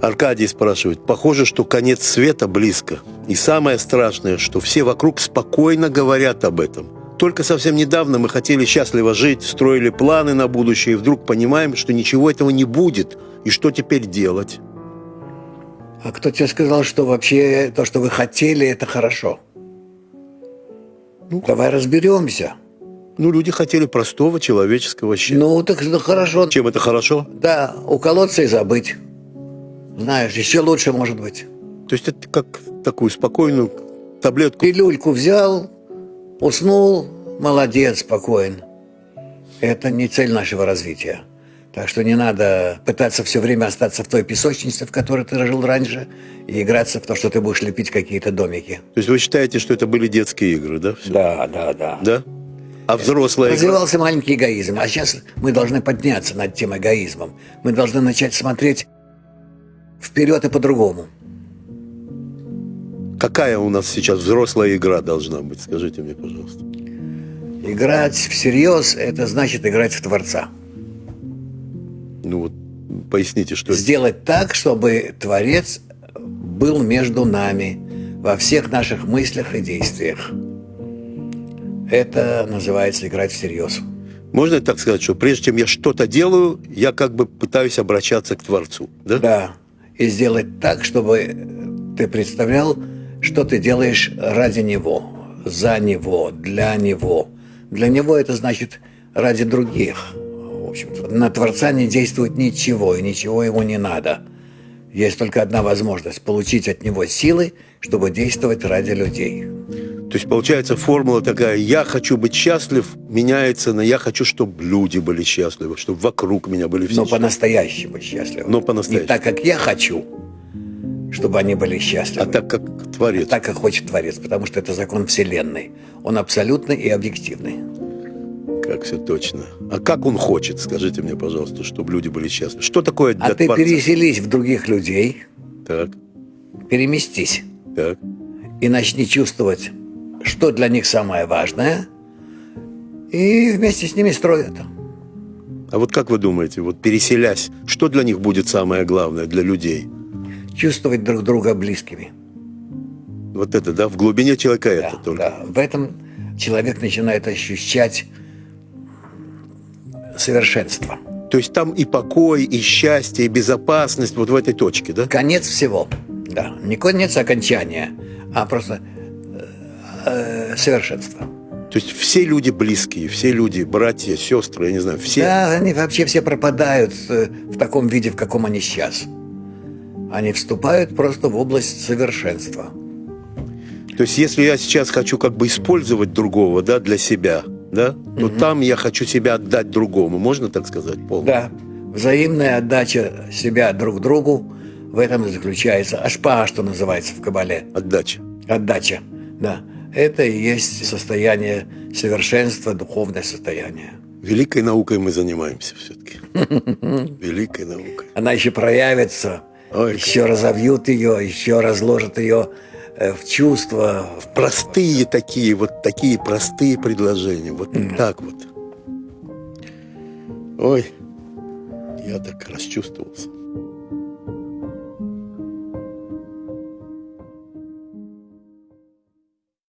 Аркадий спрашивает, похоже, что конец света близко. И самое страшное, что все вокруг спокойно говорят об этом. Только совсем недавно мы хотели счастливо жить, строили планы на будущее, и вдруг понимаем, что ничего этого не будет. И что теперь делать? А кто тебе сказал, что вообще то, что вы хотели, это хорошо? Ну, Давай разберемся. Ну, люди хотели простого человеческого счастья. Ну, так ну, хорошо. Чем это хорошо? Да, уколоться и забыть. Знаешь, еще лучше может быть. То есть это как такую спокойную таблетку? Пилюльку взял, уснул, молодец, спокоен. Это не цель нашего развития. Так что не надо пытаться все время остаться в той песочнице, в которой ты жил раньше, и играться в то, что ты будешь лепить какие-то домики. То есть вы считаете, что это были детские игры, да? Все? Да, да, да. Да? А взрослые... Развивался игра? маленький эгоизм. А сейчас мы должны подняться над тем эгоизмом. Мы должны начать смотреть вперед и по-другому. Какая у нас сейчас взрослая игра должна быть? Скажите мне, пожалуйста. Играть всерьез – это значит играть в Творца. Ну вот, поясните, что Сделать это? так, чтобы Творец был между нами во всех наших мыслях и действиях. Это называется играть всерьез. Можно так сказать, что прежде чем я что-то делаю, я как бы пытаюсь обращаться к Творцу, да? Да и сделать так, чтобы ты представлял, что ты делаешь ради Него, за Него, для Него. Для Него это значит ради других. В общем на Творца не действует ничего, и ничего ему не надо. Есть только одна возможность – получить от Него силы, чтобы действовать ради людей. То есть получается формула такая, я хочу быть счастлив, меняется на я хочу, чтобы люди были счастливы, чтобы вокруг меня были все Но по-настоящему счастливы. Но по-настоящему. Не так, как я хочу, чтобы они были счастливы. А так, как Творец. А так, как хочет Творец, потому что это закон Вселенной. Он абсолютный и объективный. Как все точно. А как он хочет, скажите мне, пожалуйста, чтобы люди были счастливы? Что такое для А ты Творца? переселись в других людей. Так. Переместись. Так. И начни чувствовать что для них самое важное, и вместе с ними строят. А вот как вы думаете, вот переселясь, что для них будет самое главное, для людей? Чувствовать друг друга близкими. Вот это, да? В глубине человека да, это только. Да, в этом человек начинает ощущать совершенство. То есть там и покой, и счастье, и безопасность вот в этой точке, да? Конец всего, да. Не конец окончания, а просто э, совершенства. То есть все люди близкие, все люди, братья, сестры, я не знаю, все... Да, они вообще все пропадают э, в таком виде, в каком они сейчас. Они вступают просто в область совершенства. То есть если я сейчас хочу как бы использовать другого, да, для себя, да, то угу. там я хочу себя отдать другому, можно так сказать полностью? Да, взаимная отдача себя друг другу, в этом и заключается ашпа, что называется в Кабале. Отдача. Отдача, да. Это и есть состояние совершенства, духовное состояние. Великой наукой мы занимаемся все-таки. Великой наукой. Она еще проявится, Ой, еще как... разовьют ее, еще разложат ее э, в чувства. В простые такие, вот такие простые предложения. Вот mm. так вот. Ой, я так расчувствовался.